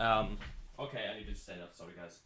Um, okay, I need to stand up. Sorry, guys.